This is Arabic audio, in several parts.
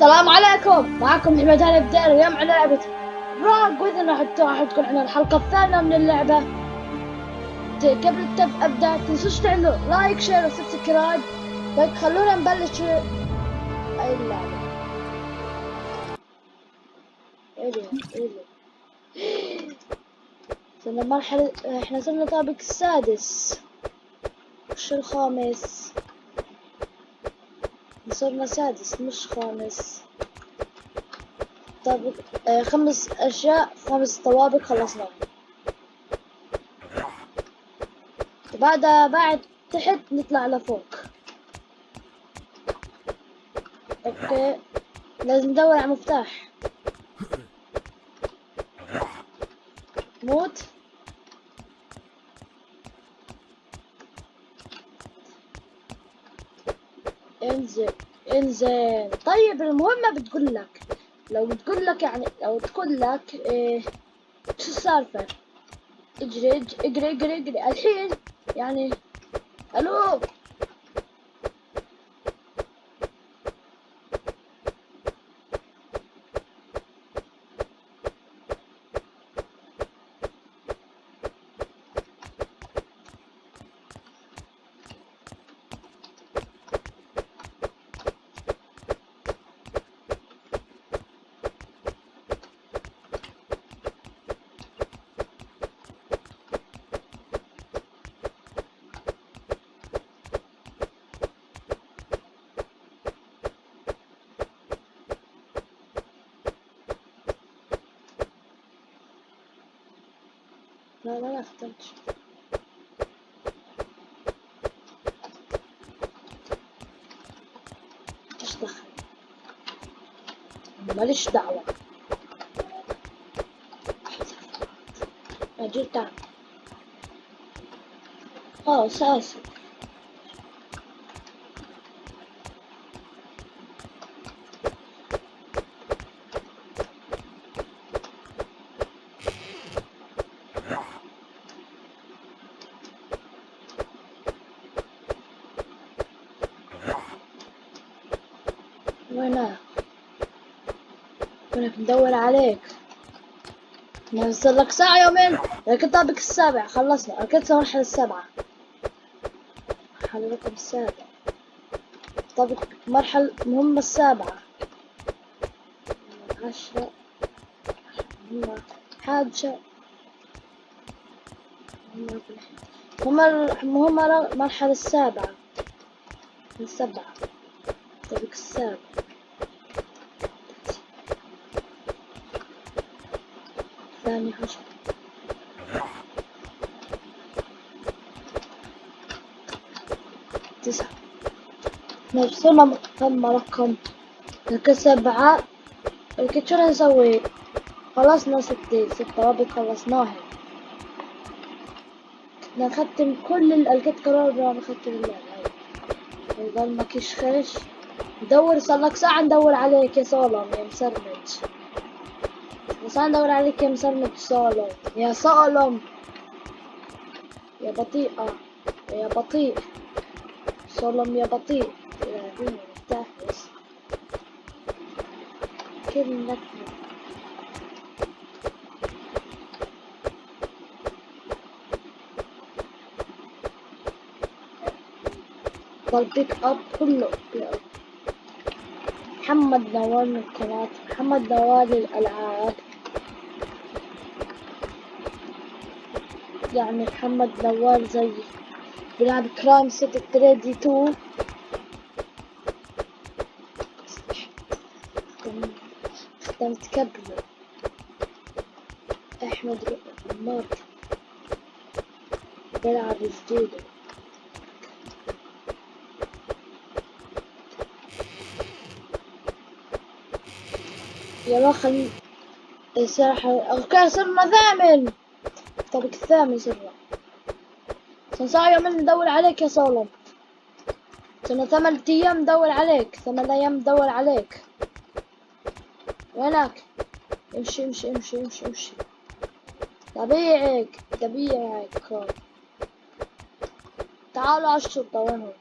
السلام عليكم. معكم محمد هاني بدير اليوم على لعبة راق وإذا راح تكون عندنا الحلقة الثانية من اللعبة. قبل التف أبدأ تنسوش تعملوا like share و subscribe طيب خلونا نبلش. اللعبة صرنا مرحلة إحنا صرنا طابق السادس. وش الخامس؟ صرنا سادس مش خامس. طابق آه خمس أشياء خمس طوابق خلصنا. بعدها بعد تحت نطلع لفوق. أوكي. لازم ندور على مفتاح. موت. انزل انزل طيب المهمة بتقول لك لو بتقول لك يعني لو تقول لك إيه شو السالفة؟ اجري اجري اجري, اجري. الحين يعني ألو؟ لا لا لا اخترت ايش دخل ماليش دعوة اجي تعال اه اساسا وينك وينك ندور عليك. نوصل لك ساعة يومين لكن طابق السابع خلصنا. ركبت المرحلة السابعة. مرحلة رقم السابع. طابق مرحلة مهمة السابعة. عشرة. مهمة. حادشة مهمة مهمة المرحلة السابعة. السبعة طابق السابع. ثاني عشر تسعة. نوصلنا تم رقم لك سبعة لكن شو نسوي خلصنا ستة ست طوابق خلصناها. نختم كل ال- لقيت قرار نختم اللعبة. يضل ماكيش خش ندور صار لك ساعة ندور عليك يا سولم يا مسرمج بس أنا ندور عليك يا مسرمج سولم يا سولم يا بطيئة يا بطيء. سولم يا بطيء. يا دين مرتاح بس كل نكمة ضل بيك أب كله. محمد نوال من قناة محمد نوال للألعاب يعني محمد نوال زي بيلعب كرايم سيتي تريدي تو. اختمت كبله أحمد عمار بيلعب جديد. يلا خل الساحة أوكي صرنا ثامن الطابق الثامن صرنا صار يومين ندور عليك يا سولم صرنا ثمان أيام ندور عليك ثمان أيام ندور عليك. وينك؟ امشي امشي امشي امشي امشي. طبيعك طبيعك تعالوا على الشرطة وينهم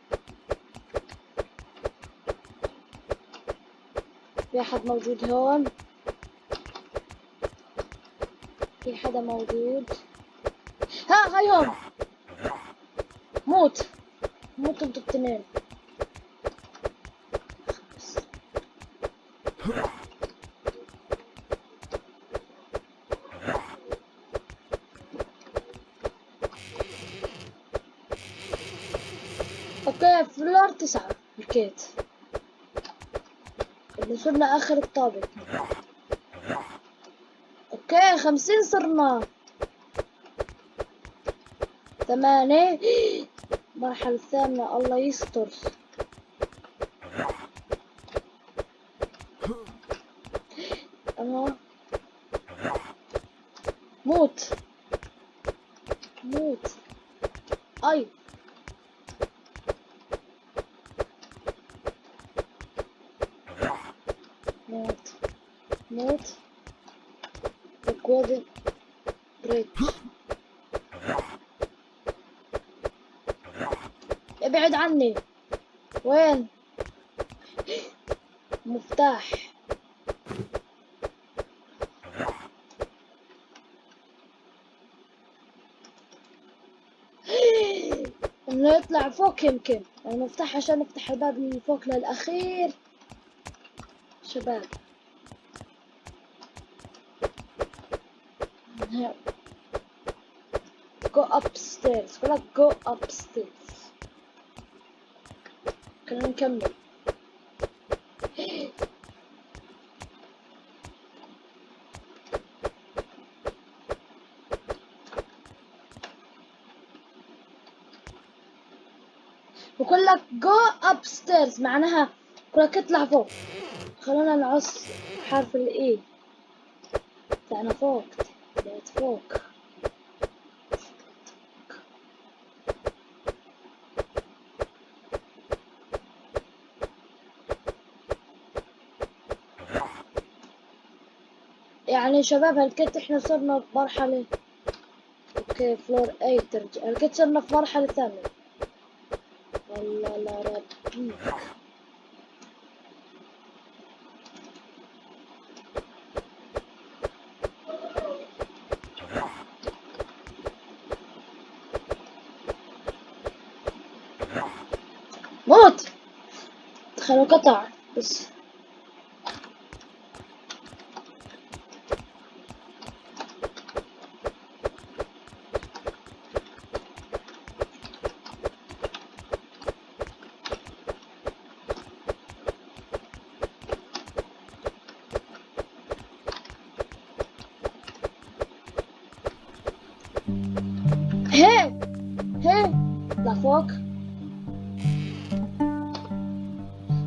في أحد موجود هون؟ في حدا موجود؟ ها هاي هون. موت. موت أنتوا التنين. okay floor تسعة حكيت وصلنا آخر الطابق. okay خمسين صرنا. ثمانية المرحلة الثامنة الله يستر. أنا موت. موت. أي. موت. موت. الكوادر بريتش ابعد عني. وين؟ مفتاح. إنه يطلع فوق يمكن. المفتاح عشان نفتح الباب من فوق للأخير. شباب. Go upstairs. Go upstairs. خلينا نكمل. بقول لك go upstairs معناها بقول لك اطلع فوق. خلونا نعص حرف الاي طلعنا فوق طلعت فوق. يعني شباب هالكت إحنا صرنا بمرحلة أوكي فلور اي ترجع. هالكت صرنا في مرحلة ثانية؟ والله لا ربيك موت! تخيلوا قطع. بس. هي لفوق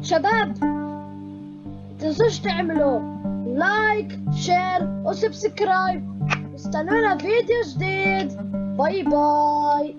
شباب تنسوش تعملوا like share و subscribe استنونا فيديو جديد. bye bye